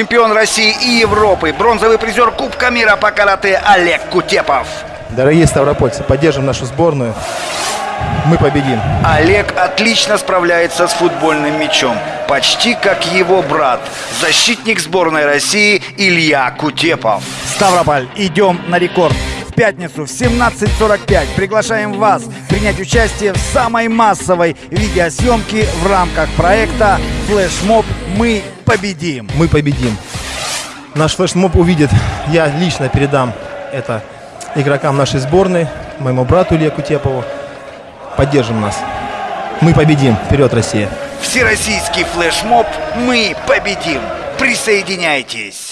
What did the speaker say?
чемпион России и Европы, бронзовый призер Кубка мира по карате Олег Кутепов. Дорогие ставропольцы, поддержим нашу сборную. Мы победим. Олег отлично справляется с футбольным мячом, почти как его брат, защитник сборной России Илья Кутепов. Ставрополь, идем на рекорд. В пятницу в 17.45 приглашаем вас принять участие в самой массовой видеосъемке в рамках проекта «Флешмоб. Мы победим». Мы победим. Наш флешмоб увидит. Я лично передам это игрокам нашей сборной, моему брату Илье Кутепову. Поддержим нас. Мы победим. Вперед, Россия. Всероссийский флешмоб «Мы победим». Присоединяйтесь!